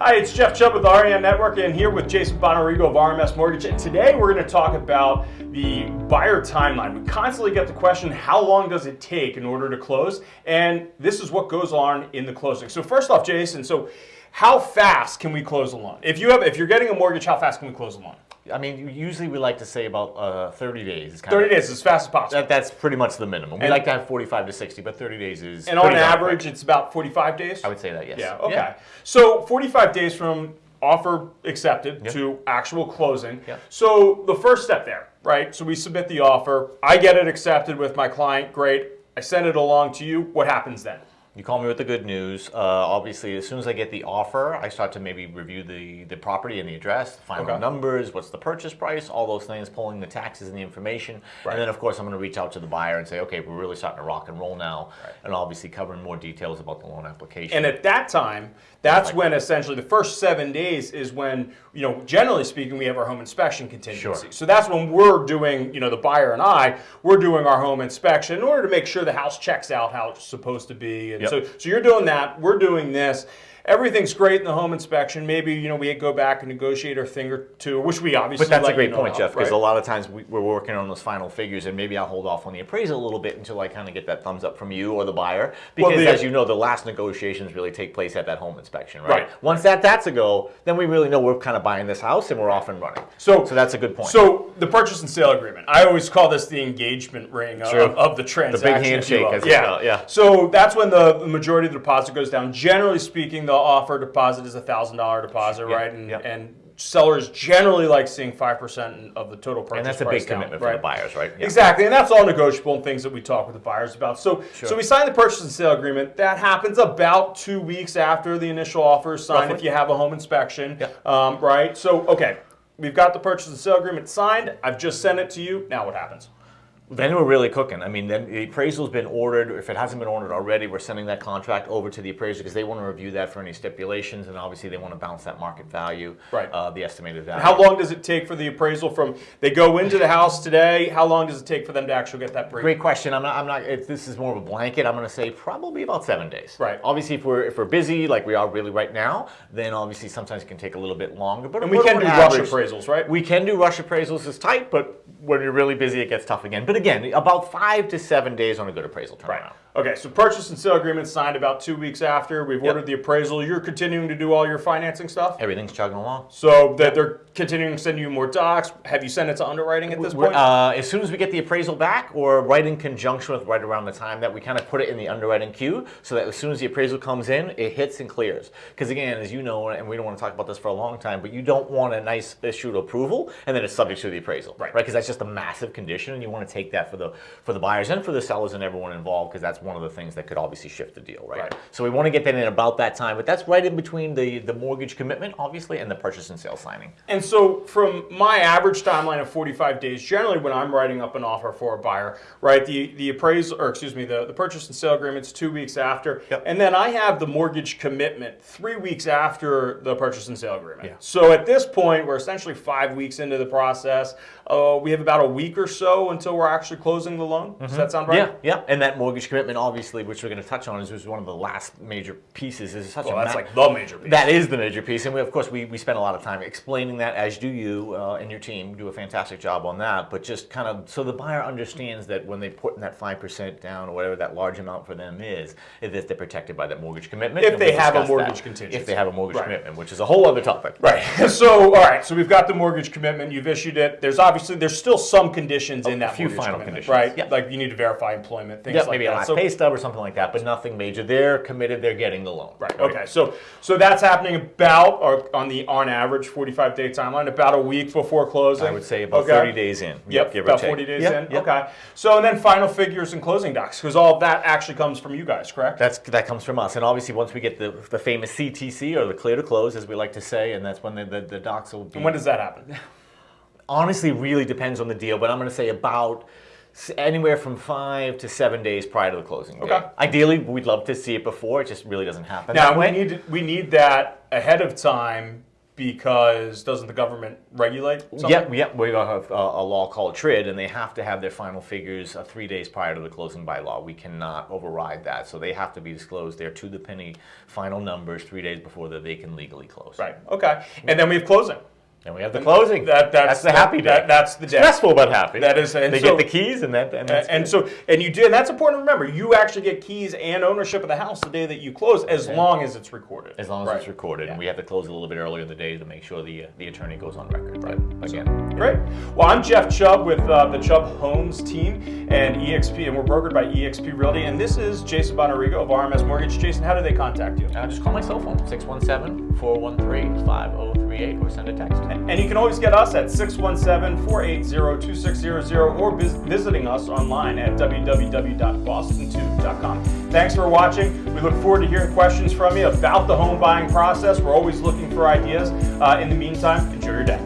Hi, it's Jeff Chubb with REM Network and here with Jason Bonarigo of RMS Mortgage. And today we're going to talk about the buyer timeline. We constantly get the question, how long does it take in order to close? And this is what goes on in the closing. So first off, Jason, so how fast can we close a loan? If you have, if you're getting a mortgage, how fast can we close a loan? I mean, usually we like to say about uh, 30 days. Is 30 days, as fast as possible. That, that's pretty much the minimum. We And- like to have 45 to 60, but 30 days is. and on average, quick. it's about 45 days? I would say that yes. Yeah, okay. So 45 days from offer accepted to actual closing. Yeah. So the first step there, right? So we submit the offer. I get it accepted with my client. Great. I send it along to you. What happens then? You call me with the good news. Uh, obviously, as soon as I get the offer, I start to maybe review the, the property and the address, the final Okay. numbers, what's the purchase price, all those things, pulling the taxes and the information. Right. And then, of course, I'm going to reach out to the buyer and say, okay, we're really starting to rock and roll now. Right. And obviously covering more details about the loan application. And at that time, that's when essentially the first seven days is when, you know, generally speaking, we have our home inspection contingency. Sure. So that's when we're doing, you know, the buyer and I, we're doing our home inspection in order to make sure the house checks out how it's supposed to be. And Yep. So, so you're doing that, we're doing this. Everything's great in the home inspection. Maybe, you know, we go back and negotiate a thing or two, which we obviously But that's a great point, Jeff, because right? a lot of times we, we're working on those final figures, and maybe I'll hold off on the appraisal a little bit until I kind of get that thumbs up from you or the buyer. Well, Because the- as you know, the last negotiations really take place at that home inspection, right? Right. Once that that's a go, then we really know we're kind of buying this house and we're off and running. So- so that's a good point. So the purchase and sale agreement. I always call this the engagement ring of, of the transaction. if you handshake, as yeah. called, yeah. So that's when the, the majority of the deposit goes down. Generally speaking, the offer deposit is a thousand dollar deposit, Yeah, right? And yeah. and sellers generally like seeing five percent of the total purchase and that's a big down, commitment for the buyers, right? Yeah. Exactly, and that's all negotiable and things that we talk with the buyers about. So, so we sign the purchase and sale agreement. That happens about two weeks after the initial offer is signed. Roughly. If you have a home inspection, Yeah. um, right? So, okay, we've got the purchase and sale agreement signed. I've just sent it to you. Now, what happens? Then we're really cooking. I mean, then the appraisal's been ordered. If it hasn't been ordered already, we're sending that contract over to the appraiser because they want to review that for any stipulations, and obviously they want to bounce that market value, Right. Uh, the estimated value. How long does it take for the appraisal from they go into the house today? How long does it take for them to actually get that break? Great question. I'm not. I'm not. This is more of a blanket. I'm going to say probably about seven days. Right. Obviously, if we're if we're busy like we are really right now, then obviously sometimes it can take a little bit longer. But And we can do rush appraisals, right? We can do rush appraisals. It's tight, but when you're really busy, it gets tough again. But again, about five to seven days on a good appraisal turnaround. Right. Okay, so purchase and sale agreement signed about two weeks after. We've ordered the appraisal. You're continuing to do all your financing stuff? Everything's chugging along. So that they're continuing to send you more docs. Have you sent it to underwriting at this We're, point? uh, as soon as we get the appraisal back, or right in conjunction with right around the time that we kind of put it in the underwriting queue, so that as soon as the appraisal comes in, it hits and clears. Because again, as you know, and we don't want to talk about this for a long time, but you don't want a nice issued approval and then it's subject to the appraisal, Right. Right? Because that's just a massive condition, and you want to take that for the for the buyers and for the sellers and everyone involved, because that's one of the things that could obviously shift the deal, right? Right. So we want to get that in about that time, but that's right in between the the mortgage commitment, obviously, and the purchase and sale signing. And so, from my average timeline of 45 days, generally when I'm writing up an offer for a buyer, right, the, the appraisal, or excuse me, the, the purchase and sale agreement's two weeks after. Yep. And then I have the mortgage commitment three weeks after the purchase and sale agreement. Yeah. So at this point, we're essentially five weeks into the process. Uh, we have about a week or so until we're actually closing the loan. Does that sound right? Yeah, yeah, and that mortgage commitment, obviously, which we're going to touch on, is, is one of the last major pieces. Is such Well, a that's like the major piece. That is the major piece, and we, of course we, we spend a lot of time explaining that, as do you uh, and your team do a fantastic job on that. But just kind of so the buyer understands that when they put in that five percent down or whatever that large amount for them is, is that they're protected by that mortgage commitment. If they have a mortgage that. contingency. If they have a mortgage Right. commitment, which is a whole other topic. Right. So, all right. So we've got the mortgage commitment. You've issued it. There's obviously there's still some conditions in that few final conditions. right? Yeah. Like you need to verify employment, things Yeah, like maybe that. So- pay stub or something like that, but nothing major. They're committed. They're getting the loan. Right. Okay. So so that's happening about or on the on average 45 day timeline, about a week before closing. I would say about Okay. 30 days in. Yep, give or about take. 40 days Yep, in. yep. Okay. So and then final figures and closing docs, because all that actually comes from you guys, correct? That's that comes from us, and obviously once we get the the famous CTC or the clear to close, as we like to say, and that's when the the, the docs will be. and when does that happen? honestly, really depends on the deal, but I'm going to say about anywhere from five to seven days prior to the closing date. Okay. Ideally, we'd love to see it before. It just really doesn't happen Now we need we need that ahead of time because doesn't the government regulate? Something? Yep, yep. We have a, a law called TRID, and they have to have their final figures uh, three days prior to the closing by law. We cannot override that, so they have to be disclosed. They're to the penny final numbers three days before that they can legally close. Right. Okay. And then we have closing. And we have the closing. That that's, the happy day. That, that's the day. Stressful but happy. That is- and they so- get the keys and that and, that's and so and you do and that's important to remember. You actually get keys and ownership of the house the day that you close, as long as it's recorded. as long as Right. it's recorded, Yeah. and we have to close a little bit earlier in the day to make sure the uh, the attorney goes on record. Right. Again. Great. Well, I'm Jeff Chubb with uh, the Chubb Homes team and EXP, and we're brokered by EXP Realty. And this is Jason Bonarigo of RMS Mortgage. Jason, how do they contact you? Uh, just call my cell phone 617-413-5038 or send a text. And you can always get us at 617-480-2600 or vis- visiting us online at www.boston2.com. Thanks for watching. We look forward to hearing questions from you about the home buying process. We're always looking for ideas. Uh, in the meantime, enjoy your day.